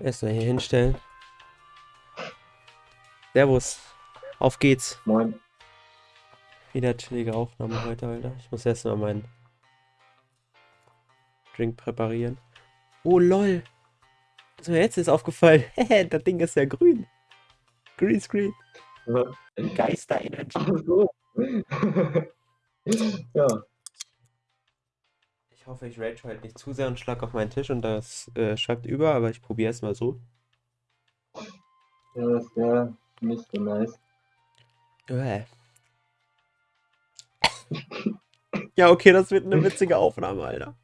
Erstmal hier hinstellen. Servus. Auf geht's. Moin. Wieder chillige Aufnahme heute, Alter. Ich muss erstmal meinen Drink präparieren. Oh, lol. So, jetzt ist aufgefallen. das Ding ist ja grün. Greenscreen. Geister Energy. Ach so. ja. Ich hoffe, ich rage halt nicht zu sehr und schlag auf meinen Tisch und das äh, schreibt über, aber ich probiere es mal so. ja, das wäre nicht so nice. Äh. ja, okay, das wird eine witzige Aufnahme, Alter.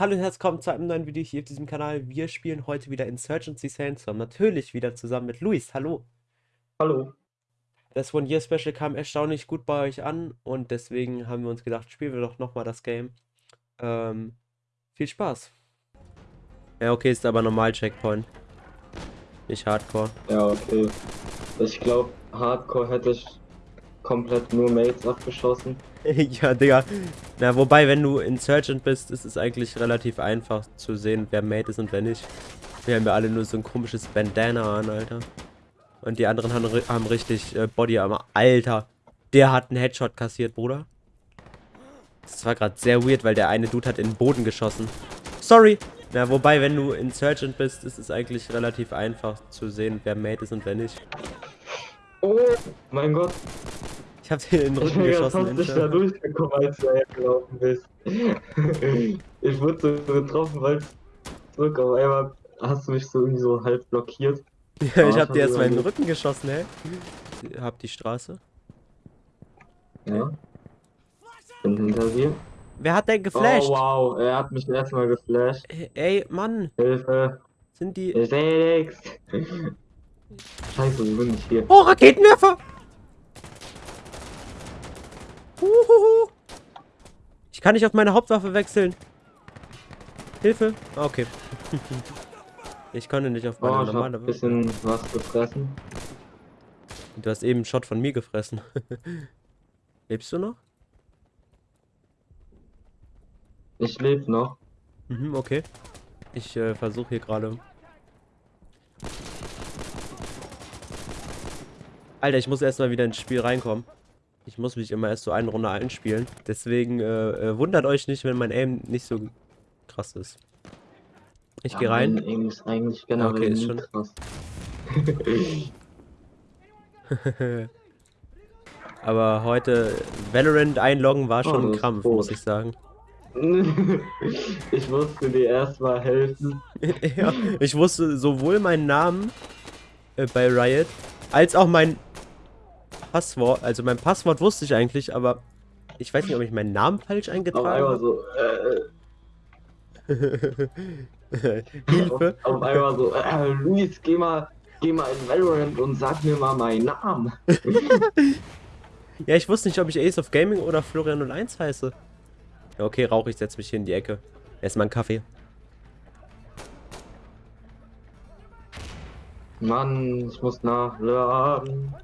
Hallo und herzlich willkommen zu einem neuen Video hier auf diesem Kanal. Wir spielen heute wieder Insurgency Sandstorm. Natürlich wieder zusammen mit Luis. Hallo. Hallo. Das One Year Special kam erstaunlich gut bei euch an und deswegen haben wir uns gedacht, spielen wir doch nochmal das Game. Ähm, viel Spaß. Ja, okay, ist aber normal Checkpoint. Nicht Hardcore. Ja, okay. Ich glaube, Hardcore hätte ich komplett nur Mates abgeschossen. ja, Digga. Na, wobei, wenn du Insurgent bist, ist es eigentlich relativ einfach zu sehen, wer Mate ist und wer nicht. Wir haben ja alle nur so ein komisches Bandana an, Alter. Und die anderen haben, haben richtig äh, Bodyarmor. Alter, der hat einen Headshot kassiert, Bruder. Das war gerade sehr weird, weil der eine Dude hat in den Boden geschossen. Sorry. Na, wobei, wenn du Insurgent bist, ist es eigentlich relativ einfach zu sehen, wer Mate ist und wer nicht. Oh, mein Gott. Ich hab dir in den Rücken Ja, geschossen, hast dich da Inter. durchgekommen, als du hergelaufen bist. ich wurde so getroffen, weil zurück auf einmal hast du mich so irgendwie so halb blockiert. Ja, ich hab dir erstmal in den. Rücken geschossen, hä? Hab die Straße. Ja. Bin hinter dir. Wer hat denn geflasht? Oh wow, er hat mich erstmal geflasht. Ey, Mann, Hilfe. sind die... Ich seh nix. Scheiße, wo bin ich hier? Oh, Raketenwerfer! Uhuhu. Ich kann nicht auf meine Hauptwaffe wechseln. Hilfe. Ah, okay. ich konnte nicht auf meine Oh, normale Waffe. bisschen was gefressen. Du hast eben einen Shot von mir gefressen. Lebst du noch? Ich lebe noch. Mhm, okay. Ich äh, versuche hier gerade. Alter, ich muss erstmal wieder ins Spiel reinkommen. Ich muss mich immer erst so eine Runde einspielen. Deswegen äh, äh, wundert euch nicht, wenn mein Aim nicht so krass ist. Ich Ja, gehe rein. mein Aim ist eigentlich generell Okay, ist schon- krass. Aber heute Valorant einloggen war Oh, schon das ein Krampf, muss ich sagen. ich musste dir erstmal helfen. ja, ich wusste sowohl meinen Namen äh, bei Riot als auch mein Passwort. Also mein Passwort wusste ich eigentlich, aber ich weiß nicht, ob ich meinen Namen falsch Auf eingetragen einmal habe. so, äh, Hilfe. auf, auf einmal so, äh, Luis, geh mal, geh mal in Valorant und sag mir mal meinen Namen. Ja, ich wusste nicht, ob ich Ace of Gaming oder Florian 01 heiße. Okay, Rauch, ich setze mich hier in die Ecke. Erstmal einen Kaffee. Mann, ich muss nachladen.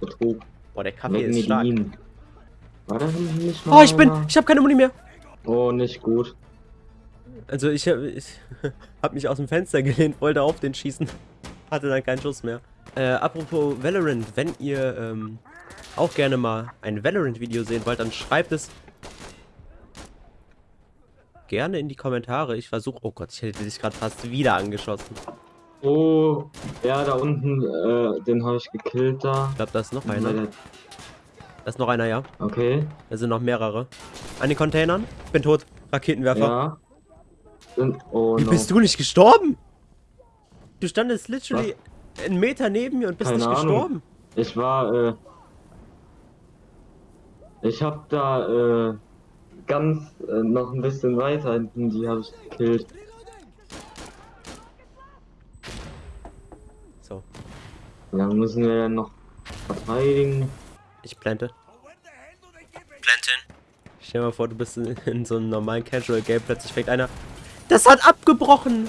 Betrug. Boah, der Kaffee Mit ist stark. Medin. War das nicht Oh, ich bin, mal- ich habe keine Muni mehr. Oh, nicht gut. Also ich, hab- ich habe mich aus dem Fenster gelehnt, wollte auf den schießen. Hatte dann keinen Schuss mehr. Äh, apropos Valorant, wenn ihr ähm, auch gerne mal ein Valorant-Video sehen wollt, dann schreibt es gerne in die Kommentare. Ich versuche... Oh Gott, ich hätte dich gerade fast wieder angeschossen. Oh, ja, da unten, äh, den habe ich gekillt da. Ich glaube, da ist noch einer. Da ist noch einer, ja. Okay, Da sind noch mehrere. An den Containern. Bin tot. Raketenwerfer. ja. Sind, oh, Wie no. bist du nicht gestorben? Du standest literally einen Meter neben mir und bist Keine nicht Ahnung. gestorben. Ich war, äh, ich hab da, äh, ganz, äh, noch ein bisschen weiter hinten, die habe ich gekillt. So, Ja, müssen wir dann noch verteidigen. ich plante. Planten. Stell dir mal vor, du bist in, in so einem normalen Casual Game, plötzlich fängt einer. Das hat abgebrochen!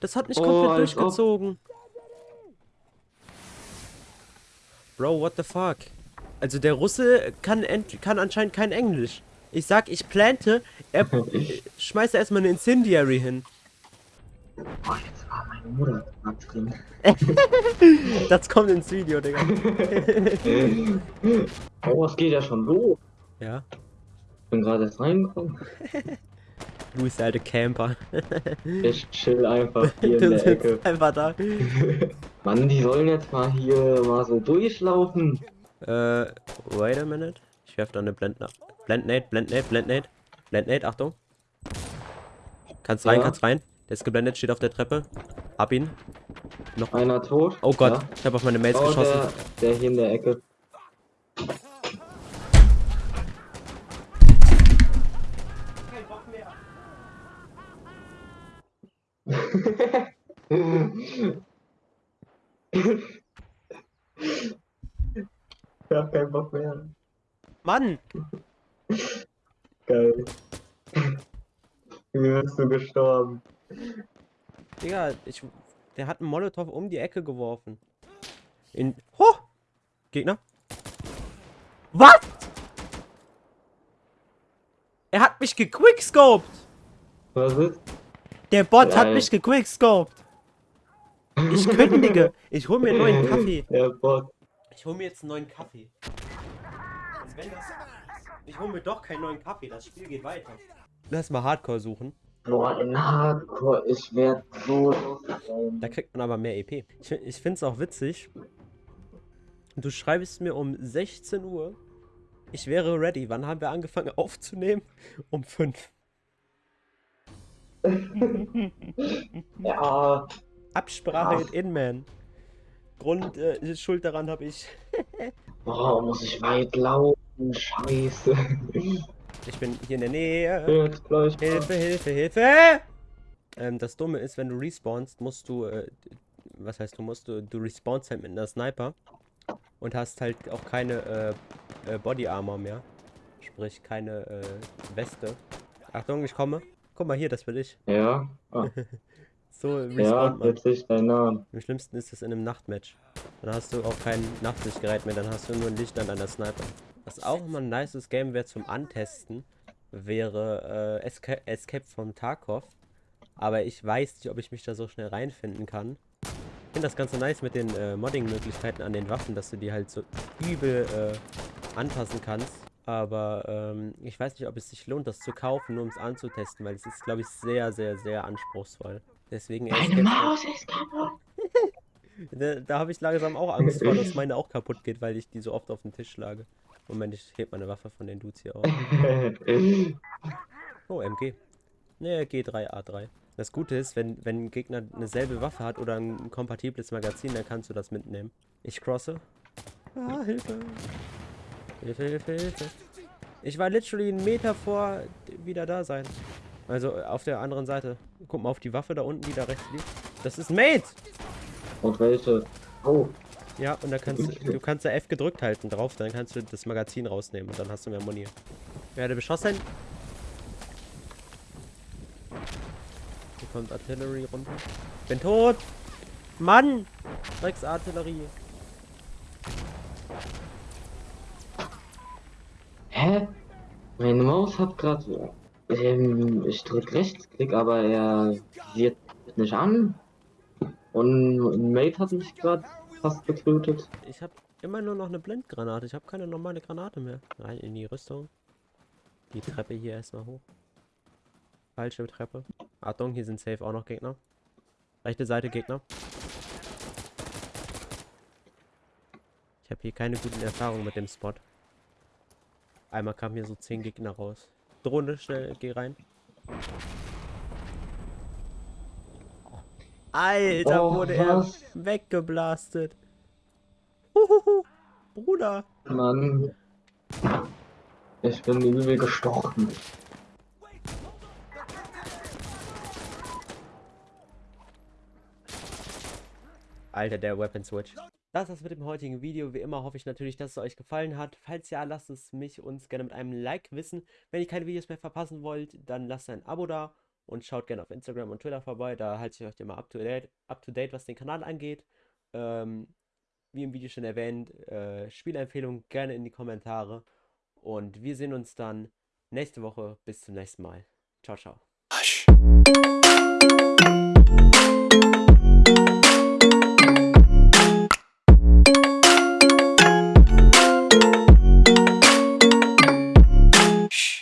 Das hat nicht Oh, komplett durchgezogen. Bro, what the fuck? Also der Russe kann, ent kann anscheinend kein Englisch. Ich sag, ich plante, er schmeißt erstmal eine Incendiary hin. Oh, jetzt war meine Mutter drin. Das kommt ins Video, Digga. oh, es geht ja schon los. Ja, Ich bin gerade erst reingekommen. du bist der alte Camper. Ich chill einfach hier in Du der Ecke. einfach da. Mann, die sollen jetzt mal hier mal so durchlaufen. Äh, wait a minute. Ich werf da eine Blendna Blendnade, Blendnade, Blendnade. Blendnade, Achtung. Kannst rein, Ja. kannst rein. Der ist geblendet, steht auf der Treppe. Ab ihn. Einer tot. Oh Gott, Ja. ich habe auf meine Mates Oh, geschossen. der, der hier in der Ecke. Ich hab keinen Bock mehr. Mann! Geil. Wie bist du gestorben? Digga, ich, der hat einen Molotow um die Ecke geworfen. In. Ho! Gegner. Was? Er hat mich gequickscoped! Was ist? Der Bot hat Geil. mich gequickscoped! Ich kündige! Ich hol mir einen neuen Kaffee. Der Bot. Ich hol mir jetzt einen neuen Kaffee. Also wenn das. Ich hol mir doch keinen neuen Kaffee, das Spiel geht weiter. Lass mal Hardcore suchen. Boah, in Hardcore, ich werd so. Da kriegt man aber mehr EP. Ich, ich finde es auch witzig. Du schreibst mir um 16 Uhr. Ich wäre ready. Wann haben wir angefangen aufzunehmen? Um 5. Ja, Absprache Ach. in Inman. Grund, äh, Schuld daran habe ich. boah, muss ich weit laufen, scheiße. Ich bin hier in der Nähe. Jetzt gleich. Hilfe, Hilfe, Hilfe! Ähm, das Dumme ist, wenn du respawnst, musst du, äh, was heißt du musst, du, du respawnst halt mit einer Sniper und hast halt auch keine äh, äh, Body Armor mehr. Sprich, keine äh, Weste. Achtung, ich komme. Guck mal hier, das bin ich. Ja, ah, So ja, respawnt man. jetzt sehe ich deinen Namen. Am schlimmsten ist es in einem Nachtmatch. Dann hast du auch kein Nachtsichtgerät mehr, dann hast du nur ein Licht an deiner Sniper. Was auch mal ein nices Game wäre zum Antesten, wäre äh, Esca Escape from Tarkov. Aber ich weiß nicht, ob ich mich da so schnell reinfinden kann. Ich finde das Ganze nice mit den äh, Modding-Möglichkeiten an den Waffen, dass du die halt so übel äh, anpassen kannst. Aber ähm, ich weiß nicht, ob es sich lohnt, das zu kaufen, nur um es anzutesten, weil es ist, glaube ich, sehr, sehr, sehr anspruchsvoll. Deswegen Meine Maus ist kaputt. da, da habe ich langsam auch Angst vor, dass meine auch kaputt geht, weil ich die so oft auf den Tisch schlage. Moment, ich heb meine Waffe von den Dudes hier auf. Oh, MG. Ne, G3A3. Das Gute ist, wenn, wenn ein Gegner eine selbe Waffe hat oder ein kompatibles Magazin, dann kannst du das mitnehmen. Ich crosse. Ah, Hilfe. Hilfe, Hilfe, Hilfe. Ich war literally einen Meter vor wieder da sein. Also äh, auf der anderen Seite. Guck mal auf die Waffe da unten, die da rechts liegt. Das ist ein Mate! Und welche? Oh, Ja, und da kannst du, du kannst da F gedrückt halten drauf, dann kannst du das Magazin rausnehmen und dann hast du mehr Muni. Werde beschossen. Hier kommt Artillerie runter. Bin tot! Mann! Drecksartillerie. hä? Meine Maus hat gerade. Ähm, ich drück Rechtsklick, aber er wird nicht an. Und ein Mate hat mich gerade fast getötet. Ich habe immer nur noch eine Blendgranate. Ich habe keine normale Granate mehr. Rein in die Rüstung. Die Treppe hier erstmal hoch. Falsche Treppe. Achtung, hier sind safe auch noch Gegner. Rechte Seite Gegner. Ich habe hier keine guten Erfahrungen mit dem Spot. Einmal kamen hier so 10 Gegner raus. Drohne, schnell, geh rein. Alter, Oh, wurde er was? weggeblastet. Huhuhu. Bruder. Mann. Ich bin übel gestochen. Alter, der Weapon Switch. Das war's mit dem heutigen Video. Wie immer hoffe ich natürlich, dass es euch gefallen hat. Falls ja, lasst es mich uns gerne mit einem Like wissen. Wenn ihr keine Videos mehr verpassen wollt, dann lasst ein Abo da und schaut gerne auf Instagram und Twitter vorbei. Da halte ich euch immer up to date, up to date was den Kanal angeht. Ähm, wie im Video schon erwähnt, äh, Spielempfehlungen gerne in die Kommentare. Und wir sehen uns dann nächste Woche. Bis zum nächsten Mal. Ciao, ciao.